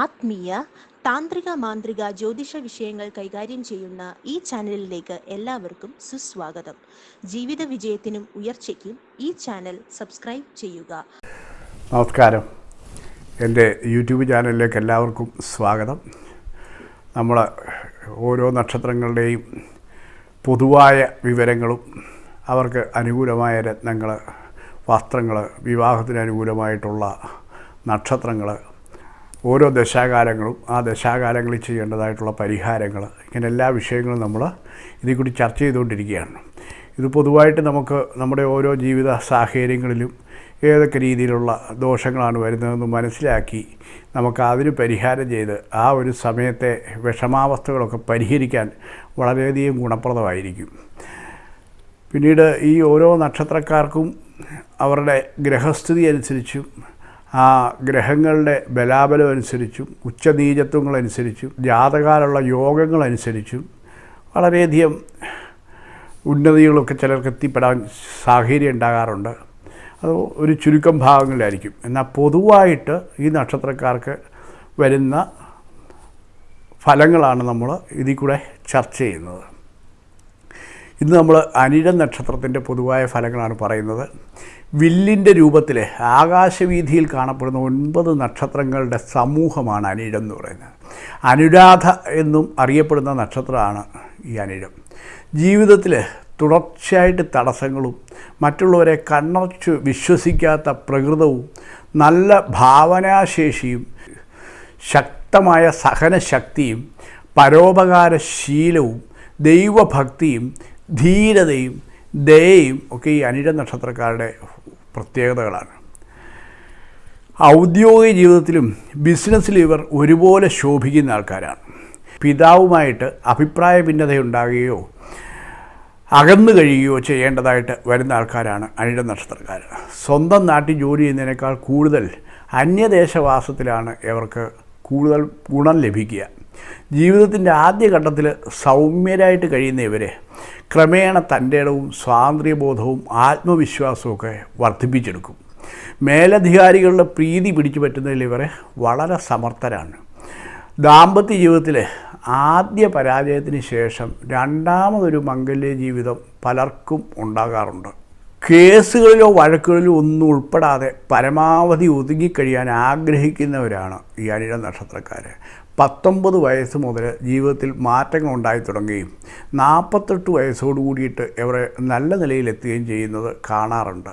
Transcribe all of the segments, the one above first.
ആത്മീയ താന്ത്രിക മാന്ത്രിക ജ്യോതിഷ വിഷയങ്ങൾ കൈകാര്യം ചെയ്യുന്ന ഈ ചാനലിലേക്ക് എല്ലാവർക്കും സുസ്വാഗതം. ജീവിത വിജയത്തിനും ഉയർച്ചയ്ക്കും ഈ ചാനൽ സബ്സ്ക്രൈബ് ചെയ്യുക. നമസ്കാരം. എന്റെ യൂട്യൂബ് ചാനലിലേക്ക് എല്ലാവർക്കും സ്വാഗതം. നമ്മൾ ഓരോ നക്ഷത്രങ്ങളുടെയും പൊതുവായ വിവരങ്ങളും അവർക്ക് അനുകൂലമായ രത്നങ്ങൾ വസ്ത്രങ്ങൾ വിവാഹത്തിന് അനുകൂലമായിട്ടുള്ള നക്ഷത്രങ്ങൾ ഓരോ ദശാകാലങ്ങളും ആ ദശാകാലങ്ങളിൽ ചെയ്യേണ്ടതായിട്ടുള്ള പരിഹാരങ്ങൾ ഇങ്ങനെ എല്ലാ വിഷയങ്ങളും നമ്മൾ ഇതിൽ കൂടി ചർച്ച ചെയ്തുകൊണ്ടിരിക്കുകയാണ്. ഇത് പൊതുവായിട്ട് നമുക്ക് നമ്മുടെ ഓരോ ജീവിത സാഹചര്യങ്ങളിലും ഏതൊക്കെ രീതിയിലുള്ള ദോഷങ്ങളാണ് വരുന്നതെന്ന് മനസ്സിലാക്കി നമുക്ക് അതിന് പരിഹാരം ചെയ്ത് ആ ഒരു സമയത്തെ വിഷമാവസ്ഥകളൊക്കെ പരിഹരിക്കാൻ വളരെയധികം ഗുണപ്രദമായിരിക്കും. പിന്നീട് ഈ ഓരോ നക്ഷത്രക്കാർക്കും അവരുടെ ഗ്രഹസ്ഥിതി അനുസരിച്ചും ആ ഗ്രഹങ്ങളുടെ ബലാബലം അനുസരിച്ചും ഉച്ചനീചത്വങ്ങളനുസരിച്ചും ജാതകാലുള്ള യോഗങ്ങളനുസരിച്ചും വളരെയധികം ഉന്നതികളൊക്കെ ചിലർക്ക് എത്തിപ്പെടാൻ സാഹചര്യം ഉണ്ടാകാറുണ്ട്. അത് ഒരു ചുരുക്കം ഭാഗങ്ങളിലായിരിക്കും. എന്നാൽ പൊതുവായിട്ട് ഈ നക്ഷത്രക്കാർക്ക് വരുന്ന ഫലങ്ങളാണ് നമ്മൾ ഇതിൽ കൂടെ ചർച്ച ചെയ്യുന്നത്. ഇന്ന് നമ്മൾ അനിഴ നക്ഷത്രത്തിന്റെ പൊതുവായ ഫലങ്ങളാണ് പറയുന്നത്. വില്ലിന്റെ രൂപത്തിൽ ആകാശവീതിയിൽ കാണപ്പെടുന്ന ഒൻപത് നക്ഷത്രങ്ങളുടെ സമൂഹമാണ് അനിഴം എന്ന് പറയുന്നത്. അനുരാധ എന്നും അറിയപ്പെടുന്ന നക്ഷത്രമാണ് ഈ അനിഴം. ജീവിതത്തിൽ തുടർച്ചയായിട്ട് തടസ്സങ്ങളും മറ്റുള്ളവരെ കണ്ണടച്ച് വിശ്വസിക്കാത്ത പ്രകൃതവും നല്ല ഭാവനാശേഷിയും ശക്തമായ സഹനശക്തിയും പരോപകാരശീലവും ദൈവഭക്തിയും ധീരതയും ദയയും ഒക്കെ ഈ അനിഴ നക്ഷത്രക്കാരുടെ പ്രത്യേകതകളാണ്. ഔദ്യോഗിക ജീവിതത്തിലും ബിസിനസ്സിലും ഇവർ ഒരുപോലെ ശോഭിക്കുന്ന ആൾക്കാരാണ്. പിതാവുമായിട്ട് അഭിപ്രായ ഭിന്നതയുണ്ടാകുകയോ അകന്നു കഴിയുകയോ ചെയ്യേണ്ടതായിട്ട് വരുന്ന ആൾക്കാരാണ് അനിഴ നക്ഷത്രക്കാർ സ്വന്തം നാട്ടിൽ ജോലി ചെയ്യുന്നതിനേക്കാൾ കൂടുതൽ അന്യദേശവാസത്തിലാണ് ഇവർക്ക് കൂടുതൽ ഗുണം ലഭിക്കുക. ജീവിതത്തിന്റെ ആദ്യഘട്ടത്തിൽ സൗമ്യരായിട്ട് കഴിയുന്ന ഇവരെ ക്രമേണ തന്റെ ഇടവും സ്വാതന്ത്ര്യബോധവും ആത്മവിശ്വാസവും വർദ്ധിപ്പിച്ചെടുക്കും. മേലധികാരികളുടെ പ്രീതി പിടിച്ചു പറ്റുന്നതിൽ ഇവരെ വളരെ സമർത്ഥരാണ്. ദാമ്പത്യ ജീവിതത്തിൽ ആദ്യ പരാജയത്തിന് ശേഷം രണ്ടാമതൊരു മംഗല്യ ജീവിതം പലർക്കും ഉണ്ടാകാറുണ്ട്. കേസുകളിലോ വഴക്കുകളിലോ ഒന്നും ഉൾപ്പെടാതെ പരമാവധി ഒതുങ്ങിക്കഴിയാൻ ആഗ്രഹിക്കുന്നവരാണ് ഈ അനിഴ നക്ഷത്രക്കാർ പത്തൊമ്പത് വയസ്സ് മുതൽ ജീവിതത്തിൽ മാറ്റങ്ങൾ ഉണ്ടായി തുടങ്ങുകയും നാൽപ്പത്തെട്ട് വയസ്സോട് കൂടിയിട്ട് ഇവരെ നല്ല നിലയിലെത്തുകയും ചെയ്യുന്നത് കാണാറുണ്ട്.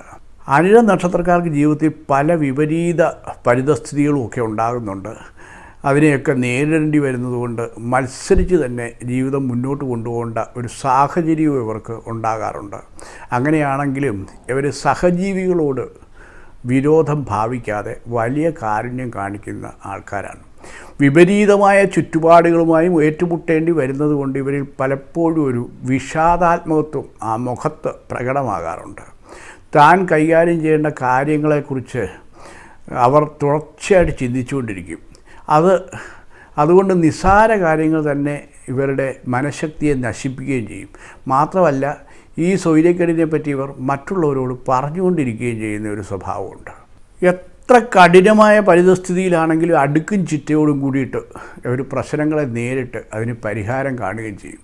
അനിഴ നക്ഷത്രക്കാർക്ക് ജീവിതത്തിൽ പല വിപരീത പരിതസ്ഥിതികളും ഒക്കെ ഉണ്ടാകുന്നുണ്ട്. അതിനെയൊക്കെ നേരിടേണ്ടി വരുന്നതുകൊണ്ട് മത്സരിച്ച് തന്നെ ജീവിതം മുന്നോട്ട് കൊണ്ടുപോകേണ്ട ഒരു സാഹചര്യവും ഇവർക്ക് ഉണ്ടാകാറുണ്ട്. അങ്ങനെയാണെങ്കിലും ഇവർ സഹജീവികളോട് വിരോധം ഭാവിക്കാതെ വലിയ കാരുണ്യം കാണിക്കുന്ന ആൾക്കാരാണ്. വിപരീതമായ ചുറ്റുപാടുകളുമായും ഏറ്റുമുട്ടേണ്ടി വരുന്നത് കൊണ്ട് ഇവരിൽ പലപ്പോഴും ഒരു വിഷാദാത്മകത്വം ആ മുഖത്ത് പ്രകടമാകാറുണ്ട്. താൻ കൈകാര്യം ചെയ്യേണ്ട കാര്യങ്ങളെക്കുറിച്ച് അവർ തുടർച്ചയായിട്ട് ചിന്തിച്ചുകൊണ്ടിരിക്കും. അത് അതുകൊണ്ട് നിസ്സാര കാര്യങ്ങൾ തന്നെ ഇവരുടെ മനഃശക്തിയെ നശിപ്പിക്കുകയും ചെയ്യും. മാത്രമല്ല ഈ സൗര്യക്കേടിനെ പറ്റി ഇവർ മറ്റുള്ളവരോട് പറഞ്ഞുകൊണ്ടിരിക്കുകയും ചെയ്യുന്ന ഒരു സ്വഭാവമുണ്ട്. എത്ര കഠിനമായ പരിതസ്ഥിതിയിലാണെങ്കിലും അടുക്കും ചിറ്റയോടും കൂടിയിട്ട് ഒരു പ്രശ്നങ്ങളെ നേരിട്ട് അതിന് പരിഹാരം കാണുകയും ചെയ്യും.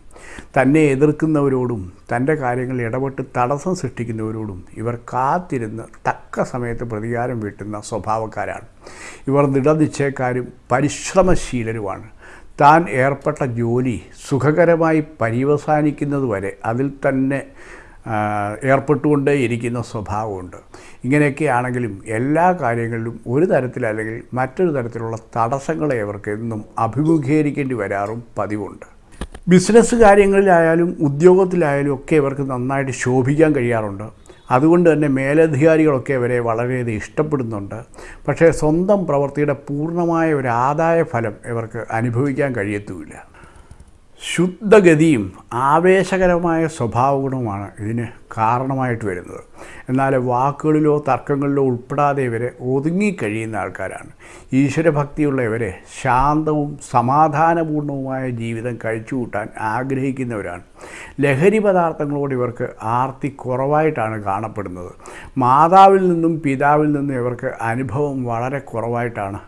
തന്നെ എതിർക്കുന്നവരോടും തന്റെ കാര്യങ്ങളിൽ ഇടപെട്ട് തടസ്സം സൃഷ്ടിക്കുന്നവരോടും ഇവർ കാത്തിരുന്ന് തക്ക സമയത്ത് പ്രതികാരം വീട്ടുന്ന സ്വഭാവക്കാരാണ്. ഇവർ ദൃഢനിശ്ചയക്കാരും പരിശ്രമശീലരുമാണ്. താൻ ഏർപ്പെട്ട ജോലി സുഖകരമായി പര്യവസാനിക്കുന്നതുവരെ അതിൽ തന്നെ ഏർപ്പെട്ടുകൊണ്ടേ ഇരിക്കുന്ന സ്വഭാവമുണ്ട്. ഇങ്ങനെയൊക്കെ ആണെങ്കിലും എല്ലാ കാര്യങ്ങളിലും ഒരു തരത്തിലല്ലെങ്കിൽ മറ്റൊരു തരത്തിലുള്ള തടസ്സങ്ങളെ അവർക്ക് എന്നും അഭിമുഖീകരിക്കേണ്ടി വരാറും പതിവുണ്ട്. ബിസിനസ് കാര്യങ്ങളിലായാലും ഉദ്യോഗത്തിലായാലും ഒക്കെ ഇവർക്ക് നന്നായിട്ട് ശോഭിക്കാൻ കഴിയാറുണ്ട്. അതുകൊണ്ട് തന്നെ മേലധികാരികളൊക്കെ അവരെ വളരെയധികം ഇഷ്ടപ്പെടുന്നുണ്ട്. പക്ഷേ സ്വന്തം പ്രവൃത്തിയുടെ പൂർണമായ ഒരു ആദായ ഫലം ഇവർക്ക് അനുഭവിക്കാൻ കഴിയത്തുമില്ല. ശുദ്ധഗതിയും ആവേശകരമായ സ്വഭാവഗുണവുമാണ് ഇതിന് കാരണമായിട്ട് വരുന്നത്. എന്നാൽ വാക്കുകളിലോ തർക്കങ്ങളിലോ ഉൾപ്പെടാതെ ഇവരെ ഒതുങ്ങിക്കഴിയുന്ന ആൾക്കാരാണ്. ഈശ്വരഭക്തിയുള്ള ഇവരെ ശാന്തവും സമാധാനപൂർണവുമായ ജീവിതം കഴിച്ചുകൂട്ടാൻ ആഗ്രഹിക്കുന്നവരാണ്. ലഹരി പദാർത്ഥങ്ങളോട് ഇവർക്ക് ആർത്തി കുറവായിട്ടാണ് കാണപ്പെടുന്നത്. മാതാവിൽ നിന്നും പിതാവിൽ നിന്നും ഇവർക്ക് അനുഭവം വളരെ കുറവായിട്ടാണ്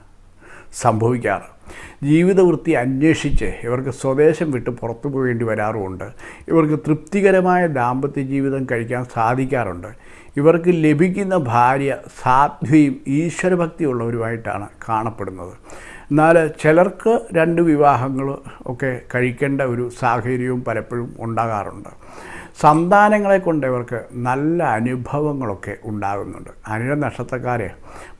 സംഭവിക്കാറ്. ജീവിതവൃത്തി അന്വേഷിച്ച് ഇവർക്ക് സ്വദേശം വിട്ട് പുറത്തു പോകേണ്ടി വരാറുമുണ്ട്. ഇവർക്ക് തൃപ്തികരമായ ദാമ്പത്യ ജീവിതം കഴിക്കാൻ സാധിക്കാറുണ്ട്. ഇവർക്ക് ലഭിക്കുന്ന ഭാര്യ സാധ്വിയും ഈശ്വരഭക്തിയുള്ളവരുമായിട്ടാണ് കാണപ്പെടുന്നത്. എന്നാൽ ചിലർക്ക് രണ്ട് വിവാഹങ്ങൾ ഒക്കെ കഴിക്കേണ്ട ഒരു സാഹചര്യവും പലപ്പോഴും ഉണ്ടാകാറുണ്ട്. സന്താനങ്ങളെ കൊണ്ട് ഇവർക്ക് നല്ല അനുഭവങ്ങളൊക്കെ ഉണ്ടാകുന്നുണ്ട്. അനിഴ നക്ഷത്രക്കാരെ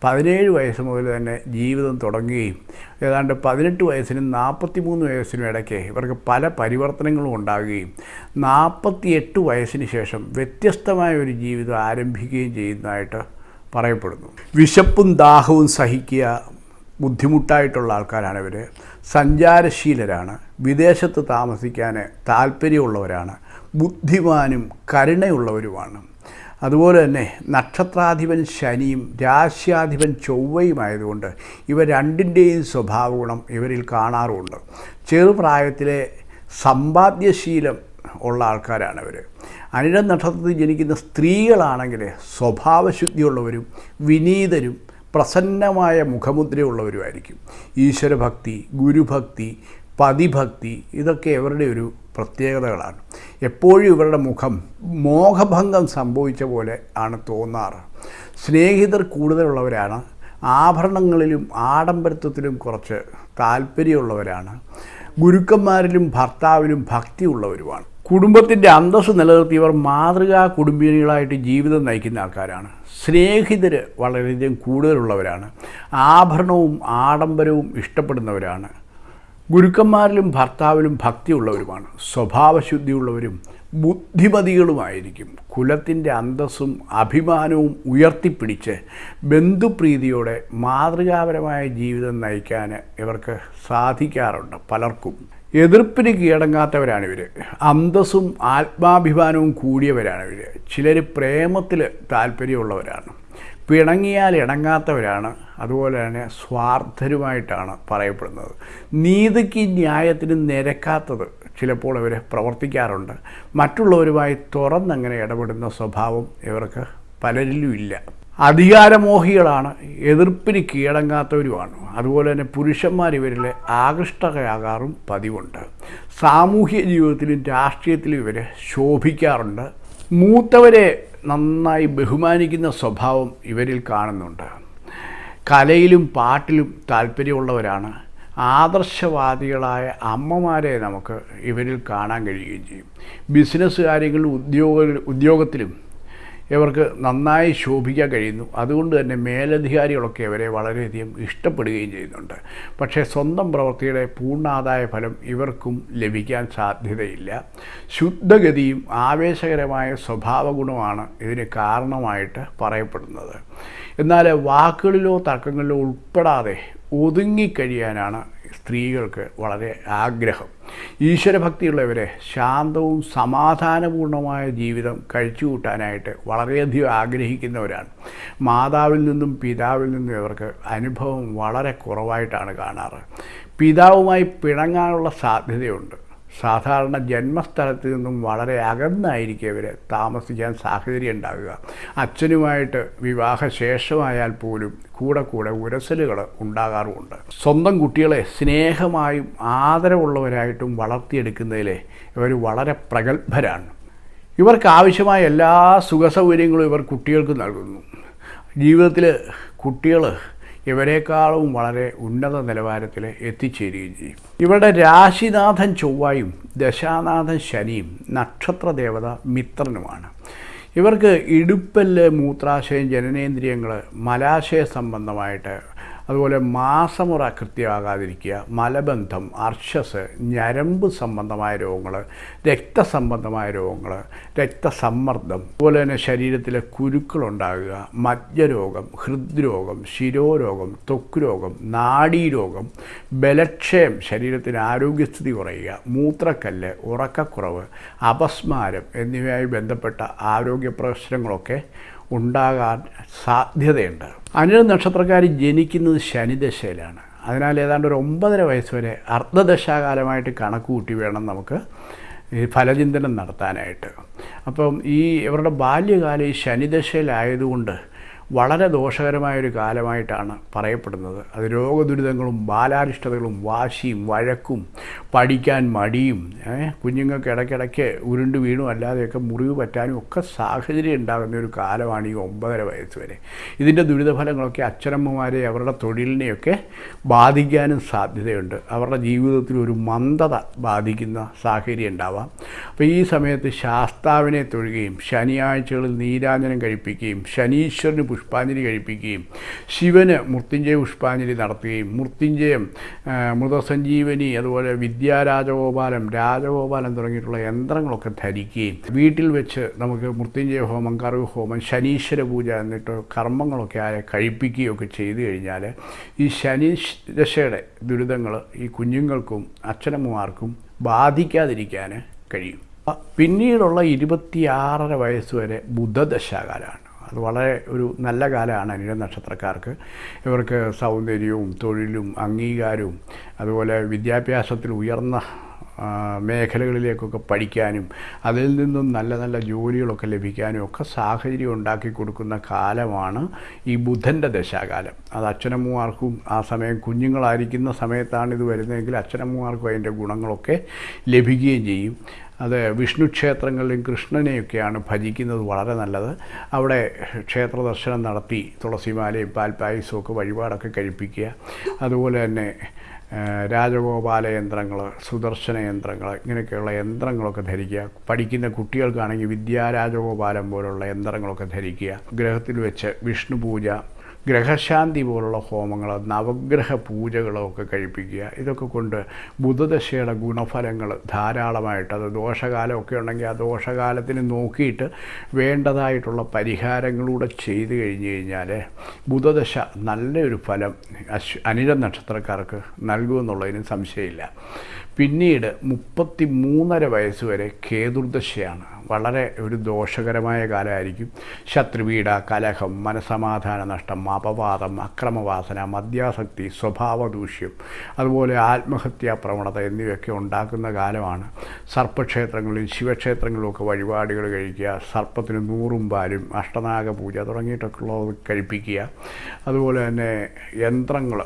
പതിനേഴ് വയസ്സ് മുതൽ തന്നെ ജീവിതം തുടങ്ങുകയും ഏതാണ്ട് പതിനെട്ട് വയസ്സിനും നാൽപ്പത്തി മൂന്ന് വയസ്സിനും ഇടയ്ക്ക് ഇവർക്ക് പല പരിവർത്തനങ്ങളും ഉണ്ടാകുകയും നാൽപ്പത്തിയെട്ട് വയസ്സിന് ശേഷം വ്യത്യസ്തമായ ഒരു ജീവിതം ആരംഭിക്കുകയും ചെയ്യുന്നതായിട്ട് പറയപ്പെടുന്നു. വിശപ്പും ദാഹവും സഹിക്കുക ബുദ്ധിമുട്ടായിട്ടുള്ള ആൾക്കാരാണ് ഇവർ സഞ്ചാരശീലരാണ്. വിദേശത്ത് താമസിക്കാൻ താല്പര്യമുള്ളവരാണ്. ബുദ്ധിമാനും കരുണയുള്ളവരുമാണ്. അതുപോലെ തന്നെ നക്ഷത്രാധിപൻ ശനിയും രാശ്യാധിപൻ ചൊവ്വയുമായതുകൊണ്ട് ഇവ രണ്ടിന്റെയും സ്വഭാവഗുണം ഇവരിൽ കാണാറുമുണ്ട് ചെറുപ്രായത്തിലെ സമ്പാദ്യശീലം ഉള്ള ആൾക്കാരാണ് ഇവർ അനിഴ നക്ഷത്രത്തിൽ ജനിക്കുന്ന സ്ത്രീകളാണെങ്കിൽ സ്വഭാവശുദ്ധിയുള്ളവരും വിനീതരും പ്രസന്നമായ മുഖമുദ്രയുള്ളവരുമായിരിക്കും. ഈശ്വരഭക്തി ഗുരുഭക്തി പതിഭക്തി ഇതൊക്കെ ഇവരുടെ ഒരു പ്രത്യേകതകളാണ്. എപ്പോഴും ഇവരുടെ മുഖം മോഹഭംഗം സംഭവിച്ച പോലെ ആണ് തോന്നാറ്. സ്നേഹിതർ കൂടുതലുള്ളവരാണ് ആഭരണങ്ങളിലും ആഡംബരത്വത്തിലും കുറച്ച് താല്പര്യമുള്ളവരാണ് ഗുരുക്കന്മാരിലും ഭർത്താവിലും ഭക്തിയുള്ളവരുമാണ്. കുടുംബത്തിന്റെ അന്തസ്സ് നിലനിർത്തി ഇവർ മാതൃകാ കുടുംബിനികളായിട്ട് ജീവിതം നയിക്കുന്ന ആൾക്കാരാണ്. സ്നേഹിതർ വളരെയധികം കൂടുതലുള്ളവരാണ്. ആഭരണവും ആഡംബരവും ഇഷ്ടപ്പെടുന്നവരാണ്. ഗുരുക്കന്മാരിലും ഭർത്താവിലും ഭക്തിയുള്ളവരുമാണ്. സ്വഭാവശുദ്ധിയുള്ളവരും ബുദ്ധിമതികളുമായിരിക്കും. കുലത്തിന്റെ അന്തസ്സും അഭിമാനവും ഉയർത്തിപ്പിടിച്ച് ബന്ധുപ്രീതിയോടെ മാതൃകാപരമായ ജീവിതം നയിക്കാൻ ഇവർക്ക് സാധിക്കാറുണ്ട് പലർക്കും. എതിർപ്പിന് കീഴടങ്ങാത്തവരാണ് ഇവർ അന്തസ്സും ആത്മാഭിമാനവും കൂടിയവരാണ് ഇവർ ചിലർ പ്രേമത്തിൽ താല്പര്യമുള്ളവരാണ്. പിണങ്ങിയാൽ ഇണങ്ങാത്തവരാണ്. അതുപോലെ തന്നെ സ്വാർത്ഥരുമായിട്ടാണ് പറയപ്പെടുന്നത്. നീതിക്ക് ന്യായത്തിന് നിരക്കാത്തത് ചിലപ്പോൾ ഇവർ പ്രവർത്തിക്കാറുണ്ട്. മറ്റുള്ളവരുമായി തുറന്നങ്ങനെ ഇടപെടുന്ന സ്വഭാവം ഇവർക്ക് പലരിലും ഇല്ല. അധികാരമോഹികളാണ്. എതിർപ്പിന് കീഴടങ്ങാത്തവരുമാണ്. അതുപോലെ തന്നെ പുരുഷന്മാർ ഇവരിൽ ആകൃഷ്ടകയാകാറും പതിവുണ്ട്. സാമൂഹ്യ ജീവിതത്തിലും രാഷ്ട്രീയത്തിലും ഇവർ ശോഭിക്കാറുണ്ട്. മൂത്തവരെ നന്നായി ബഹുമാനിക്കുന്ന സ്വഭാവം ഇവരിൽ കാണുന്നുണ്ട്. കലയിലും പാട്ടിലും താല്പര്യമുള്ളവരാണ്. ആദർശവാദികളായ അമ്മമാരെ നമുക്ക് ഇവരിൽ കാണാൻ കഴിയുകയും ചെയ്യും. ബിസിനസ് കാര്യങ്ങളിലും ഉദ്യോഗ ഉദ്യോഗത്തിലും ഇവർക്ക് നന്നായി ശോഭിക്കാൻ കഴിയുന്നു. അതുകൊണ്ട് തന്നെ മേലധികാരികളൊക്കെ അവരെ വളരെയധികം ഇഷ്ടപ്പെടുകയും ചെയ്യുന്നുണ്ട്. പക്ഷേ സ്വന്തം പ്രവൃത്തിയുടെ പൂർണാദായ ഫലം ഇവർക്കും ലഭിക്കാൻ സാധ്യതയില്ല. ശുദ്ധഗതിയും ആവേശകരമായ സ്വഭാവ ഗുണമാണ് ഇതിന് കാരണമായിട്ട് പറയപ്പെടുന്നത്. എന്നാൽ വാക്കുകളിലോ തർക്കങ്ങളിലോ ഉൾപ്പെടാതെ ഒതുങ്ങിക്കഴിയാനാണ് സ്ത്രീകൾക്ക് വളരെ ആഗ്രഹം. ഈശ്വരഭക്തിയുള്ളവരെ ശാന്തവും സമാധാനപൂർണമായ ജീവിതം കഴിച്ചുകൂട്ടാനായിട്ട് വളരെയധികം ആഗ്രഹിക്കുന്നവരാണ്. മാതാവിൽ നിന്നും പിതാവിൽ നിന്നും ഇവർക്ക് അനുഭവം വളരെ കുറവായിട്ടാണ് കാണാറ്. പിതാവുമായി പിണങ്ങാനുള്ള സാധ്യതയുണ്ട്. സാധാരണ ജന്മസ്ഥലത്ത് നിന്നും വളരെ അകന്നായിരിക്കും ഇവർ താമസിക്കാൻ സാഹചര്യം ഉണ്ടാകുക അച്ഛനുമായിട്ട് വിവാഹശേഷമായാൽ പോലും കൂടെ കൂടെ ഉരസലുകൾ ഉണ്ടാകാറുമുണ്ട്. സ്വന്തം കുട്ടികളെ സ്നേഹമായും ആദരവുള്ളവരായിട്ടും വളർത്തിയെടുക്കുന്നതിൽ ഇവർ വളരെ പ്രഗത്ഭരാണ്. ഇവർക്ക് ആവശ്യമായ എല്ലാ സുഖസൗകര്യങ്ങളും ഇവർ കുട്ടികൾക്ക് നൽകുന്നു. ജീവിതത്തിൽ കുട്ടികൾ ഇവരെക്കാളും വളരെ ഉന്നത നിലവാരത്തിൽ എത്തിച്ചേരുകയും ചെയ്യും. ഇവരുടെ രാശിനാഥൻ ചൊവ്വായും ദശാനാഥൻ ശനിയും നക്ഷത്ര ദേവത മിത്രനുമാണ്. ഇവർക്ക് ഇടുപ്പല്ല് മൂത്രാശയം ജനനേന്ദ്രിയങ്ങൾ മലാശയ സംബന്ധമായിട്ട് അതുപോലെ മാസമുറ കൃത്യമാകാതിരിക്കുക മലബന്ധം അർഷസ് ഞരമ്പ് സംബന്ധമായ രോഗങ്ങൾ രക്തസംബന്ധമായ രോഗങ്ങൾ രക്തസമ്മർദ്ദം അതുപോലെ തന്നെ ശരീരത്തിലെ കുരുക്കളുണ്ടാകുക മജ്ജരോഗം ഹൃദ്രോഗം ശിരോരോഗം ത്വക്ക് രോഗം നാഡീരോഗം ബലക്ഷയം ശരീരത്തിന് ആരോഗ്യസ്ഥിതി കുറയുക മൂത്രക്കല്ല് ഉറക്കക്കുറവ് അപസ്മാരം എന്നിവയുമായി ബന്ധപ്പെട്ട ആരോഗ്യ പ്രശ്നങ്ങളൊക്കെ ഉണ്ടാകാൻ സാധ്യതയുണ്ട്. അനിഴ നക്ഷത്രക്കാർ ജനിക്കുന്നത് ശനിദശയിലാണ്. അതിനാൽ ഏതാണ്ട് ഒരു ഒമ്പതര വയസ്സ് വരെ അർദ്ധദശാകാലമായിട്ട് കണക്ക് കൂട്ടി വേണം നമുക്ക് ഈ ഫലചിന്തനം നടത്താനായിട്ട്. അപ്പം ഈ ഇവരുടെ ബാല്യകാലം ഈ ശനിദശയിലായതുകൊണ്ട് വളരെ ദോഷകരമായൊരു കാലമായിട്ടാണ് പറയപ്പെടുന്നത്. അത് രോഗദുരിതങ്ങളും ബാലാരിഷ്ടതകളും വാശിയും വഴക്കും പഠിക്കാൻ മടിയും കുഞ്ഞുങ്ങൾക്ക് ഇടയ്ക്കിടയ്ക്ക് ഉരുണ്ട് വീണും അല്ലാതെയൊക്കെ മുറിവ് പറ്റാനും ഒക്കെ സാഹചര്യം ഉണ്ടാകുന്ന ഒരു കാലമാണ് ഈ ഒമ്പതര വയസ്സ് വരെ. ഇതിന്റെ ദുരിതഫലങ്ങളൊക്കെ അച്ഛനമ്മമാരെ അവരുടെ തൊഴിലിനെയൊക്കെ ബാധിക്കാനും സാധ്യതയുണ്ട്. അവരുടെ ജീവിതത്തിൽ ഒരു മന്ദത ബാധിക്കുന്ന സാഹചര്യം ഉണ്ടാവാം. അപ്പോൾ ഈ സമയത്ത് ശാസ്താവിനെ തൊഴുകയും ശനിയാഴ്ചകളിൽ നീരാഞ്ജനം കഴിപ്പിക്കുകയും ശനീശ്വരന് പുഷ്പാഞ്ജലി കഴിപ്പിക്കുകയും ശിവന് മൃത്യുഞ്ജയ പുഷ്പാഞ്ജലി നടത്തുകയും മൃത്യുഞ്ജയം മൃതസഞ്ജീവനി അതുപോലെ വിദ്യാരാജഗോപാലം രാജഗോപാലം തുടങ്ങിയിട്ടുള്ള യന്ത്രങ്ങളൊക്കെ ധരിക്കുകയും വീട്ടിൽ വെച്ച് നമുക്ക് മൃത്യുഞ്ജയ ഹോമം കറുവ് ഹോമം ശനീശ്വര പൂജ എന്നിട്ട് കർമ്മങ്ങളൊക്കെ ആയ കഴിപ്പിക്കുകയൊക്കെ ചെയ്തു കഴിഞ്ഞാൽ ഈ ശനി ദശയുടെ ദുരിതങ്ങൾ ഈ കുഞ്ഞുങ്ങൾക്കും അച്ഛനമ്മമാർക്കും ബാധിക്കാതിരിക്കാൻ കഴിയും. പിന്നീടുള്ള ഇരുപത്തിയാറര വയസ്സ് വരെ ബുധദശാകാലമാണ് അത് വളരെ ഒരു നല്ല കാലമാണ് അനിഴ നക്ഷത്രക്കാർക്ക്. ഇവർക്ക് സൗന്ദര്യവും തൊഴിലും അംഗീകാരവും അതുപോലെ വിദ്യാഭ്യാസത്തിൽ ഉയർന്ന മേഖലകളിലേക്കൊക്കെ പഠിക്കാനും അതിൽ നിന്നും നല്ല നല്ല ജോലികളൊക്കെ ലഭിക്കാനും ഒക്കെ സാഹചര്യം ഉണ്ടാക്കി കൊടുക്കുന്ന കാലമാണ് ഈ ബുധന്റെ ദശാകാലം. അത് അച്ഛനമ്മമാർക്കും ആ സമയം കുഞ്ഞുങ്ങളായിരിക്കുന്ന സമയത്താണ് ഇത് വരുന്നതെങ്കിൽ അച്ഛനമ്മമാർക്കും അതിന്റെ ഗുണങ്ങളൊക്കെ ലഭിക്കുകയും ചെയ്യും. അത് വിഷ്ണു ക്ഷേത്രങ്ങളിലും കൃഷ്ണനെയൊക്കെയാണ് ഭജിക്കുന്നത് വളരെ നല്ലത്. അവിടെ ക്ഷേത്ര ദർശനം നടത്തി തുളസിമാലയും പാൽപ്പായസവും ഒക്കെ വഴിപാടൊക്കെ കഴിപ്പിക്കുക. അതുപോലെ തന്നെ രാജഗോപാല യന്ത്രങ്ങൾ സുദർശന യന്ത്രങ്ങൾ ഇങ്ങനെയൊക്കെയുള്ള യന്ത്രങ്ങളൊക്കെ ധരിക്കുക. പഠിക്കുന്ന കുട്ടികൾക്കാണെങ്കിൽ വിദ്യാരാജഗോപാലം പോലുള്ള യന്ത്രങ്ങളൊക്കെ ധരിക്കുക. ഗ്രഹത്തിൽ വെച്ച് വിഷ്ണു പൂജ ഗ്രഹശാന്തി പോലുള്ള ഹോമങ്ങൾ നവഗ്രഹ പൂജകളൊക്കെ കഴിപ്പിക്കുക. ഇതൊക്കെ കൊണ്ട് ബുധദശയുടെ ഗുണഫലങ്ങൾ ധാരാളമായിട്ട് അത് ദോഷകാലമൊക്കെ ഉണ്ടെങ്കിൽ ആ ദോഷകാലത്തിന് നോക്കിയിട്ട് വേണ്ടതായിട്ടുള്ള പരിഹാരങ്ങളൂടെ ചെയ്തു കഴിഞ്ഞു കഴിഞ്ഞാൽ ബുധദശ നല്ലൊരു ഫലം അശ്വ അനിഴ നക്ഷത്രക്കാർക്ക് നൽകുമെന്നുള്ളതിന് സംശയമില്ല. പിന്നീട് മുപ്പത്തി മൂന്നര വയസ്സ് വരെ കേതുർദശയാണ്. വളരെ ഒരു ദോഷകരമായ കാലമായിരിക്കും. ശത്രുപീഡ കലഹം മനസമാധാന നഷ്ടം അപവാദം അക്രമവാസന മദ്യാസക്തി സ്വഭാവദൂഷ്യം അതുപോലെ ആത്മഹത്യാ പ്രവണത എന്നിവയൊക്കെ ഉണ്ടാക്കുന്ന കാലമാണ്. സർപ്പക്ഷേത്രങ്ങളിൽ ശിവക്ഷേത്രങ്ങളിലൊക്കെ വഴിപാടുകൾ കഴിക്കുക സർപ്പത്തിന് നൂറും പാലും അഷ്ടനാഗ പൂജ തുടങ്ങിയിട്ടൊക്കെ ഉള്ളത് കഴിപ്പിക്കുക. അതുപോലെ തന്നെ യന്ത്രങ്ങൾ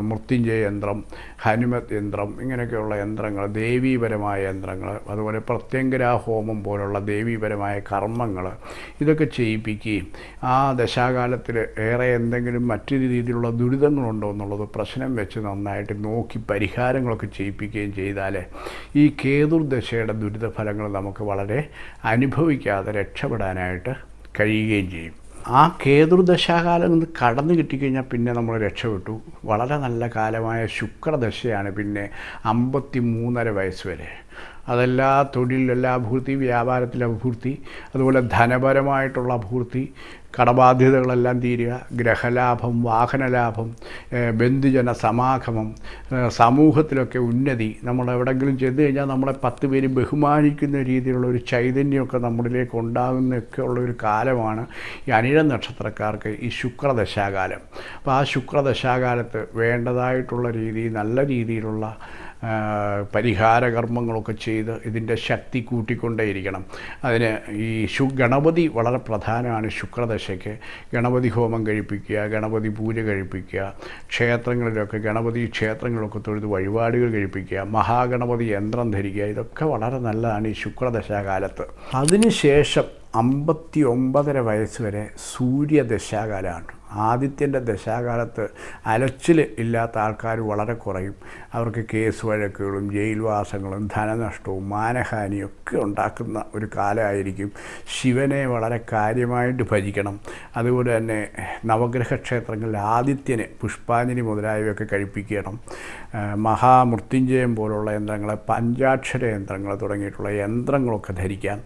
മൃത്യുഞ്ജയ യന്ത്രം ഹനുമത് യന്ത്രം ഇങ്ങനെയൊക്കെയുള്ള യന്ത്രങ്ങൾ ദേവീപരമായ യന്ത്രങ്ങൾ അതുപോലെ പ്രത്യങ്കരാ ഹോമം പോലുള്ള ദേവീപരമായ കർമ്മങ്ങൾ ഇതൊക്കെ ചെയ്യിപ്പിക്കുകയും ആ ദശാകാലത്തിൽ ഏറെ എന്തെങ്കിലും മറ്റു രീതിയിലുള്ള ദുരിതങ്ങളുണ്ടോ എന്നുള്ളത് പ്രശ്നം വെച്ച് നന്നായിട്ട് നോക്കി പരിഹാരങ്ങളൊക്കെ ചെയ്യിപ്പിക്കുകയും ചെയ്താൽ ഈ കേതുർദശയുടെ ദുരിതഫലങ്ങൾ നമുക്ക് വളരെ അനുഭവിക്കാതെ രക്ഷപ്പെടാനായിട്ട് കഴിയുകയും ചെയ്യും. ആ കേതുർദശാകാലം നിന്ന് കടന്നു കിട്ടിക്കഴിഞ്ഞാൽ പിന്നെ നമ്മൾ രക്ഷപ്പെട്ടു. വളരെ നല്ല കാലമായ ശുക്രദശയാണ് പിന്നെ അമ്പത്തി മൂന്നര വയസ്സ് വരെ. അതെല്ലാ തൊഴിലിലെല്ലാ അഭിവൃദ്ധി വ്യാപാരത്തിലെ അഭിവൃദ്ധി അതുപോലെ ധനപരമായിട്ടുള്ള അഭിവൃദ്ധി കടബാധ്യതകളെല്ലാം തീരുക ഗ്രഹലാഭം വാഹനലാഭം ബന്ധുജന സമാഗമം സമൂഹത്തിലൊക്കെ ഉന്നതി നമ്മൾ എവിടെങ്കിലും ചെന്ന് കഴിഞ്ഞാൽ നമ്മളെ പത്ത് പേര് ബഹുമാനിക്കുന്ന രീതിയിലുള്ള ഒരു ചൈതന്യമൊക്കെ നമ്മളിലേക്ക് ഉണ്ടാകുന്നൊക്കെ ഉള്ള ഒരു കാലമാണ് ഈ അനിഴ നക്ഷത്രക്കാർക്ക് ഈ ശുക്രദശാകാലം. അപ്പോൾ ആ ശുക്രദശാകാലത്ത് വേണ്ടതായിട്ടുള്ള രീതി നല്ല രീതിയിലുള്ള ആ, പരിഹാര കർമ്മങ്ങളൊക്കെ ചെയ്ത് ഇതിന്റെ ശക്തി കൂട്ടിക്കൊണ്ടേയിരിക്കണം. അതിന് ഈ ശു ഗണപതി വളരെ പ്രധാനമാണ് ശുക്രദശയ്ക്ക്. ഗണപതി ഹോമം കഴിപ്പിക്കുക ഗണപതി പൂജ കഴിപ്പിക്കുക ക്ഷേത്രങ്ങളിലൊക്കെ ഗണപതി ക്ഷേത്രങ്ങളൊക്കെ തൊഴുത് വഴിപാടുകൾ കഴിപ്പിക്കുക മഹാഗണപതി യന്ത്രം ധരിക്കുക ഇതൊക്കെ വളരെ നല്ലതാണ് ഈ ശുക്രദശാകാലത്ത്. അതിനുശേഷം അമ്പത്തി ഒമ്പതര വയസ്സ് വരെ സൂര്യദശാകാലമാണ്. ആദിത്യന്റെ ദശാകാലത്ത് അലച്ചിൽ ഇല്ലാത്ത ആൾക്കാർ വളരെ കുറയും. അവർക്ക് കേസ് വഴക്കുകളും ജയിൽവാസങ്ങളും ധനനഷ്ടവും മാനഹാനിയും ഒക്കെ ഉണ്ടാക്കുന്ന ഒരു കാലമായിരിക്കും. ശിവനെ വളരെ കാര്യമായിട്ട് ഭജിക്കണം. അതുപോലെ തന്നെ നവഗ്രഹ ക്ഷേത്രങ്ങളിൽ ആദിത്യന് പുഷ്പാഞ്ജലി മുതലായവയൊക്കെ കഴിപ്പിക്കണം. മഹാമൃത്യുഞ്ജയം പോലുള്ള യന്ത്രങ്ങളെ പഞ്ചാക്ഷര യന്ത്രങ്ങൾ തുടങ്ങിയിട്ടുള്ള യന്ത്രങ്ങളൊക്കെ ധരിക്കാം.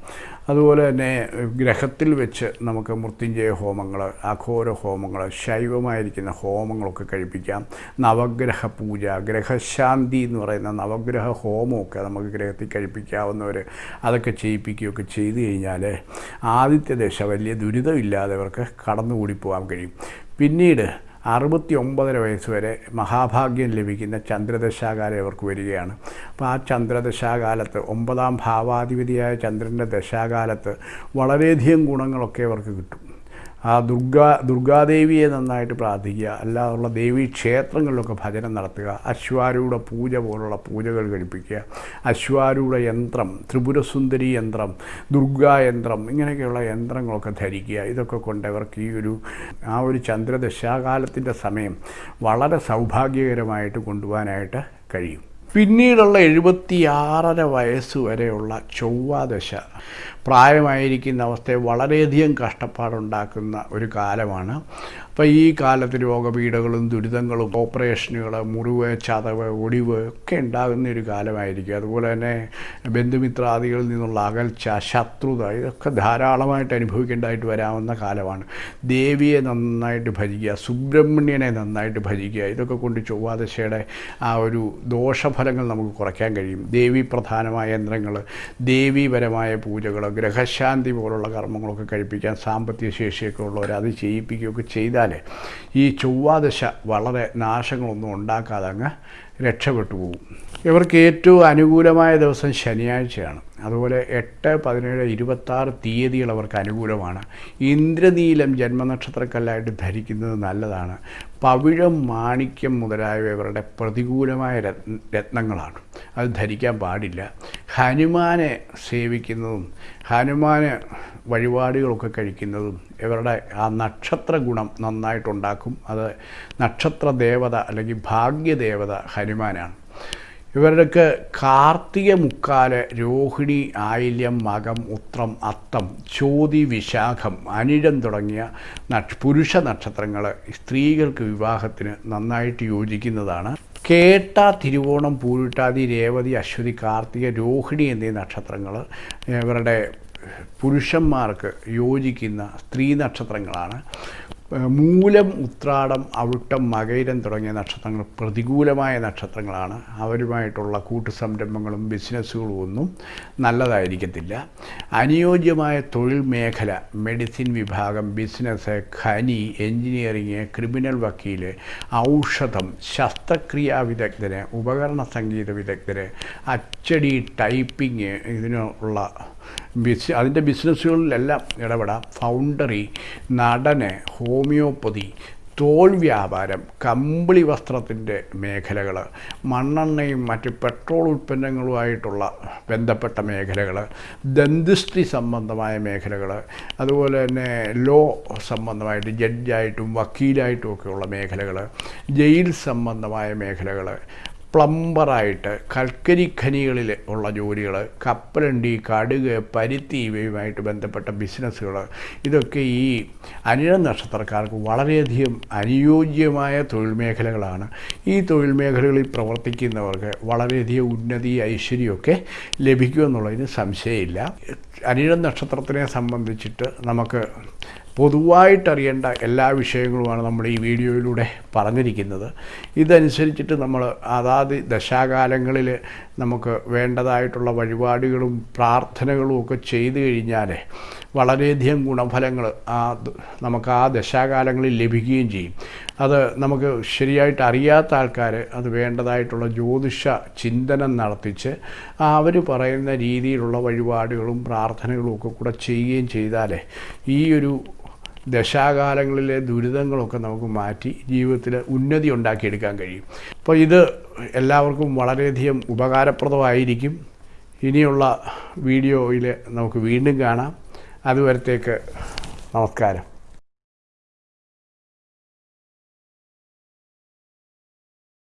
അതുപോലെ തന്നെ ഗ്രഹത്തിൽ വെച്ച് നമുക്ക് മൃത്യുഞ്ജയ ഹോമങ്ങൾ അഘോര ഹോമങ്ങൾ ശൈവമായിരിക്കുന്ന ഹോമങ്ങളൊക്കെ കഴിപ്പിക്കാം. നവഗ്രഹ പൂജ ഗ്രഹശാന്തി എന്ന് പറയുന്ന നവഗ്രഹ ഹോമമൊക്കെ നമുക്ക് ഗ്രഹത്തിൽ കഴിപ്പിക്കാവുന്നവർ അതൊക്കെ ചെയ്യിപ്പിക്കുകയൊക്കെ ചെയ്തു കഴിഞ്ഞാൽ ആദിത്യദശ വലിയ ദുരിതമില്ലാതെ അവർക്ക് കടന്നുകൂടി പോകാൻ കഴിയും. പിന്നീട് അറുപത്തി ഒമ്പതര വയസ്സ് വരെ മഹാഭാഗ്യം ലഭിക്കുന്ന ചന്ദ്രദശാകാലം ഇവർക്ക് വരികയാണ്. അപ്പോൾ ആ ചന്ദ്രദശാകാലത്ത് ഒമ്പതാം ഭാവാധിപതിയായ ചന്ദ്രന്റെ ദശാകാലത്ത് വളരെയധികം ഗുണങ്ങളൊക്കെ ഇവർക്ക് കിട്ടും. ആ ദുർഗാ ദുർഗാദേവിയെ നന്നായിട്ട് പ്രാർത്ഥിക്കുക. അല്ലാതുള്ള ദേവീ ക്ഷേത്രങ്ങളിലൊക്കെ ഭജനം നടത്തുക. അശ്വാരൂഢ പൂജ പോലുള്ള പൂജകൾ കഴിപ്പിക്കുക. അശ്വാരൂഢ യന്ത്രം ത്രിപുരസുന്ദരി യന്ത്രം ദുർഗാ യന്ത്രം ഇങ്ങനെയൊക്കെയുള്ള യന്ത്രങ്ങളൊക്കെ ധരിക്കുക. ഇതൊക്കെ കൊണ്ട് അവർക്ക് ഈ ഒരു ആ ഒരു ചന്ദ്രദശാകാലത്തിന്റെ സമയം വളരെ സൗഭാഗ്യകരമായിട്ട് കൊണ്ടുപോകാനായിട്ട് കഴിയും. പിന്നീടുള്ള എഴുപത്തിയാറര വയസ്സ് വരെയുള്ള ചൊവ്വാദശ പ്രായമായിരിക്കുന്ന അവസ്ഥയെ വളരെയധികം കഷ്ടപ്പാടുണ്ടാക്കുന്ന ഒരു കാലമാണ്. അപ്പോൾ ഈ കാലത്ത് രോഗപീഠകളും ദുരിതങ്ങളും ഓപ്പറേഷനുകൾ മുറിവ് ചതവ് ഒടിവ് ഒക്കെ ഉണ്ടാകുന്ന ഒരു കാലമായിരിക്കും. അതുപോലെ തന്നെ ബന്ധുമിത്രാദികളിൽ നിന്നുള്ള അകൽച്ച ശത്രുത ഇതൊക്കെ ധാരാളമായിട്ട് അനുഭവിക്കേണ്ടതായിട്ട് വരാവുന്ന കാലമാണ്. ദേവിയെ നന്നായിട്ട് ഭജിക്കുക സുബ്രഹ്മണ്യനെ നന്നായിട്ട് ഭജിക്കുക ഇതൊക്കെ കൊണ്ട് ചൊവ്വാദശയുടെ ആ ഒരു ദോഷഫലങ്ങൾ നമുക്ക് കുറയ്ക്കാൻ കഴിയും. ദേവി പ്രധാനമായ യന്ത്രങ്ങൾ ദേവീപരമായ പൂജകൾ ഗ്രഹശാന്തി പോലുള്ള കർമ്മങ്ങളൊക്കെ കഴിപ്പിക്കാൻ സാമ്പത്തിക ശേഷിയൊക്കെ ഉള്ളവർ അത് ചെയ്യിപ്പിക്കുകയൊക്കെ ചെയ്താൽ ഈ ചൊവ്വാദശ വളരെ നാശങ്ങളൊന്നും ഉണ്ടാക്കാതെ അങ്ങ് രക്ഷപ്പെട്ടു പോകും. ഇവർക്ക് ഏറ്റവും അനുകൂലമായ ദിവസം ശനിയാഴ്ചയാണ്. അതുപോലെ എട്ട് പതിനേഴ് ഇരുപത്താറ് തീയതികൾ അവർക്ക് അനുകൂലമാണ്. ഇന്ദ്രനീലം ജന്മനക്ഷത്രക്കല്ലായിട്ട് ധരിക്കുന്നത് നല്ലതാണ്. പവിഴം മാണിക്യം മുതലായവ ഇവരുടെ പ്രതികൂലമായ രത്നങ്ങളാണ്. അത് ധരിക്കാൻ പാടില്ല. ഹനുമാനെ സേവിക്കുന്നതും ഹനുമാന് വഴിപാടുകളൊക്കെ കഴിക്കുന്നതും ഇവരുടെ ആ നക്ഷത്ര ഗുണം നന്നായിട്ടുണ്ടാക്കും. അത് നക്ഷത്ര ദേവത അല്ലെങ്കിൽ ഭാഗ്യദേവത ഹനുമാനാണ്. ഇവർക്ക് കാർത്തിക മുക്കാൽ രോഹിണി ആയില്യം മകം ഉത്രം അത്തം ചോതി വിശാഖം അനിഴം തുടങ്ങിയ പുരുഷ നക്ഷത്രങ്ങൾ സ്ത്രീകൾക്ക് വിവാഹത്തിന് നന്നായിട്ട് യോജിക്കുന്നതാണ്. കേട്ട തിരുവോണം പൂരിട്ടാതി രേവതി അശ്വതി കാർത്തിക രോഹിണി എന്നീ നക്ഷത്രങ്ങൾ ഇവരുടെ പുരുഷന്മാർക്ക് യോജിക്കുന്ന സ്ത്രീ നക്ഷത്രങ്ങളാണ്. മൂലം ഉത്രാടം അവിട്ടം മകൈരം തുടങ്ങിയ നക്ഷത്രങ്ങൾ പ്രതികൂലമായ നക്ഷത്രങ്ങളാണ്. അവരുമായിട്ടുള്ള കൂട്ടുസംരംഭങ്ങളും ബിസിനസ്സുകളും ഒന്നും നല്ലതായിരിക്കത്തില്ല. അനുയോജ്യമായ തൊഴിൽ മേഖല മെഡിസിൻ വിഭാഗം ബിസിനസ് ഖനി എൻജിനീയറിങ് ക്രിമിനൽ വക്കീൽ ഔഷധം ശസ്ത്രക്രിയാ വിദഗ്ധന് ഉപകരണ സംഗീത വിദഗ്ധര് അച്ചടി ടൈപ്പിംഗ് ഇതിനുള്ള ബിസ് അതിന്റെ ബിസിനസ്സുകളിലെല്ലാം ഇടപെടാം. ഫൗണ്ടറി നടന് ഹോമിയോപ്പതി തോൽ വ്യാപാരം കമ്പിളി വസ്ത്രത്തിന്റെ മേഖലകൾ മണ്ണെണ്ണയും മറ്റ് പെട്രോൾ ഉൽപ്പന്നങ്ങളുമായിട്ടുള്ള ബന്ധപ്പെട്ട മേഖലകൾ ദന്തിസ്ട്രി സംബന്ധമായ മേഖലകൾ അതുപോലെ തന്നെ ലോ സംബന്ധമായിട്ട് ജഡ്ജായിട്ടും വക്കീലായിട്ടും ഒക്കെയുള്ള മേഖലകൾ ജയിൽ സംബന്ധമായ മേഖലകൾ പ്ലംബറായിട്ട് കൽക്കരി ഖനികളിൽ ഉള്ള ജോലികൾ കപ്പലണ്ടി കടുക് പരുത്തി ഇവയുമായിട്ട് ബന്ധപ്പെട്ട ബിസിനസ്സുകൾ. ഇതൊക്കെ ഈ അനിഴ നക്ഷത്രക്കാർക്ക് വളരെയധികം അനുയോജ്യമായ തൊഴിൽ മേഖലകളാണ്. ഈ തൊഴിൽ മേഖലകളിൽ പ്രവർത്തിക്കുന്നവർക്ക് വളരെയധികം ഉന്നതി ഐശ്വര്യമൊക്കെ ലഭിക്കുമെന്നുള്ളതിന് സംശയമില്ല. അനിഴ നക്ഷത്രത്തിനെ സംബന്ധിച്ചിട്ട് നമുക്ക് പൊതുവായിട്ടറിയേണ്ട എല്ലാ വിഷയങ്ങളുമാണ് നമ്മൾ ഈ വീഡിയോയിലൂടെ പറഞ്ഞിരിക്കുന്നത്. ഇതനുസരിച്ചിട്ട് നമ്മൾ അതാത് ദശാകാലങ്ങളിൽ നമുക്ക് വേണ്ടതായിട്ടുള്ള വഴിപാടുകളും പ്രാർത്ഥനകളും ഒക്കെ ചെയ്തു കഴിഞ്ഞാൽ വളരെയധികം ഗുണഫലങ്ങൾ ആ നമുക്ക് ആ ദശാകാലങ്ങളിൽ ലഭിക്കുകയും ചെയ്യും. അത് നമുക്ക് ശരിയായിട്ട് അറിയാത്ത ആൾക്കാർ അത് വേണ്ടതായിട്ടുള്ള ജ്യോതിഷ ചിന്തനം നടത്തിച്ച് അവർ പറയുന്ന രീതിയിലുള്ള വഴിപാടുകളും പ്രാർത്ഥനകളും ഒക്കെ കൂടെ ചെയ്യുകയും ചെയ്താൽ ഈ ഒരു ദശാകാലങ്ങളിലെ ദുരിതങ്ങളൊക്കെ നമുക്ക് മാറ്റി ജീവിതത്തിൽ ഉന്നതി ഉണ്ടാക്കിയെടുക്കാൻ കഴിയും. അപ്പോൾ ഇത് എല്ലാവർക്കും വളരെയധികം ഉപകാരപ്രദമായിരിക്കും. ഇനിയുള്ള വീഡിയോയിൽ നമുക്ക് വീണ്ടും കാണാം. അതുവരത്തേക്ക് നമസ്കാരം.